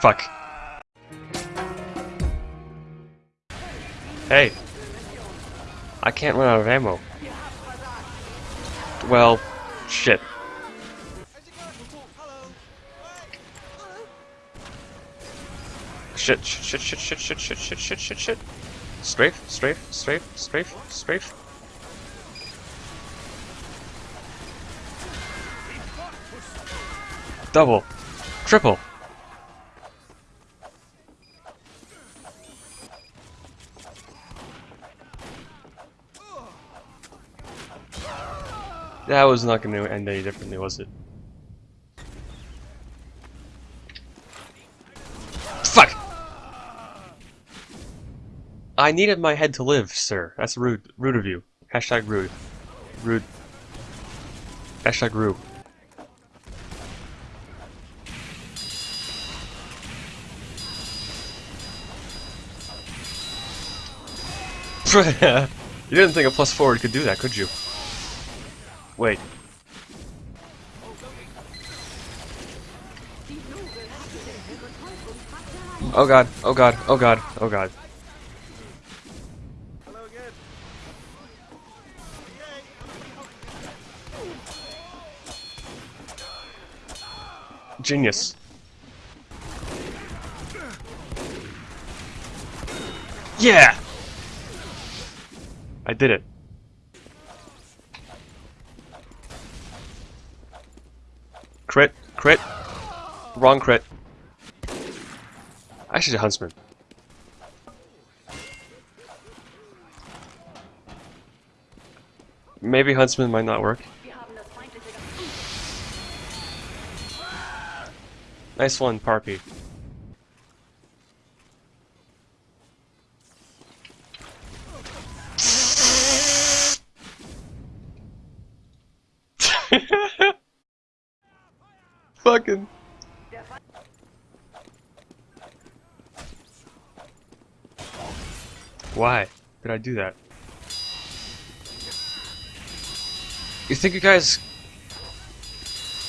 Fuck. Hey. I can't run out of ammo. Well, shit. Shit, shit, shit, shit, shit, shit, shit, shit, shit, shit. Strafe, strafe, strafe, strafe, strafe. Double. Triple. That was not going to end any differently, was it? Fuck! I needed my head to live, sir. That's rude. Rude of you. Hashtag rude. Rude. Hashtag rude. you didn't think a plus forward could do that, could you? Wait. Oh god, oh god, oh god, oh god. Genius. Yeah! I did it. Crit, crit. Wrong crit. Actually, Huntsman. Maybe Huntsman might not work. Nice one, Parpy. Fucking. Why did I do that? You think you guys...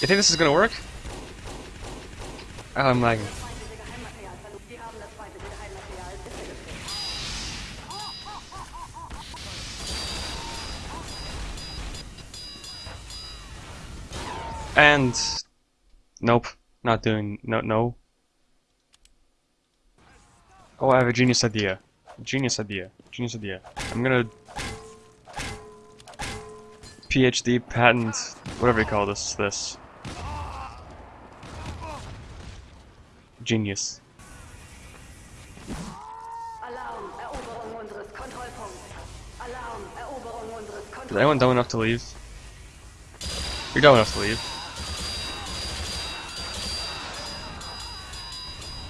You think this is gonna work? Oh, I'm lagging. And Nope. Not doing... No, no. Oh, I have a genius idea. Genius idea. Genius idea. I'm gonna... PhD, patent, whatever you call this, this. Genius. Is anyone dumb enough to leave? You're dumb enough to leave.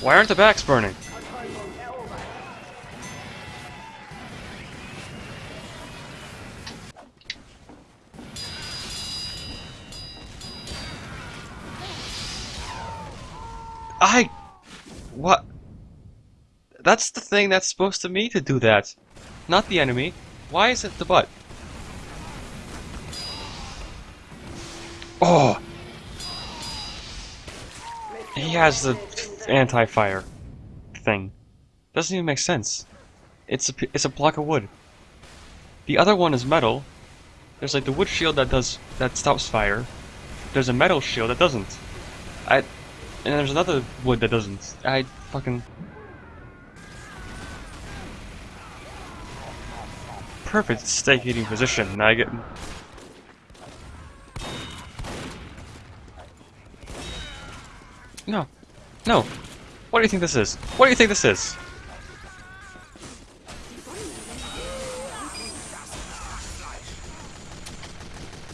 Why aren't the backs burning? I... What? That's the thing that's supposed to me to do that. Not the enemy. Why is it the butt? Oh! He has the anti-fire thing. Doesn't even make sense. It's a, it's a block of wood. The other one is metal. There's like the wood shield that does that stops fire. There's a metal shield that doesn't. I and there's another wood that doesn't. I fucking perfect steak eating position. Now I get no. No. What do you think this is? What do you think this is?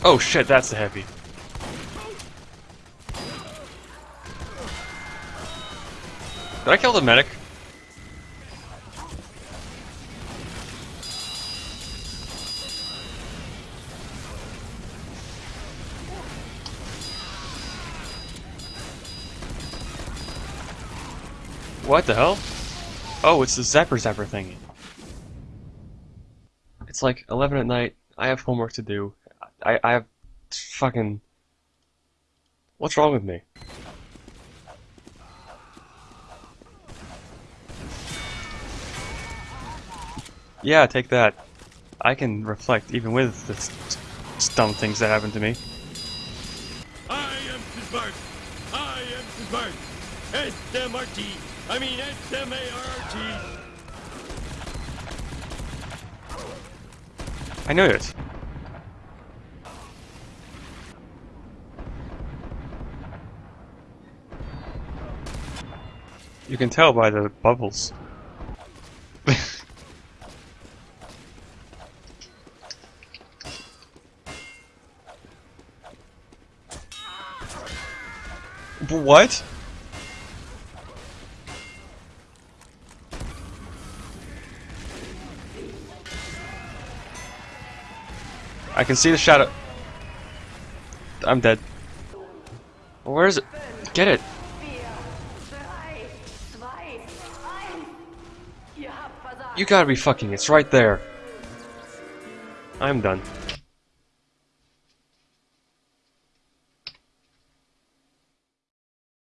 Oh shit, that's a heavy. Did I kill the medic? What the hell? Oh, it's the Zapper Zapper thingy. It's like 11 at night. I have homework to do. I, I have fucking. What's wrong with me? Yeah, take that. I can reflect even with the dumb things that happen to me. I am smart. I am smart. S-M-R-T. I mean S-M-A-R-T. I know this. You can tell by the bubbles. what? I can see the shadow. I'm dead. Where is it? Get it. You gotta be fucking. It's right there. I'm done.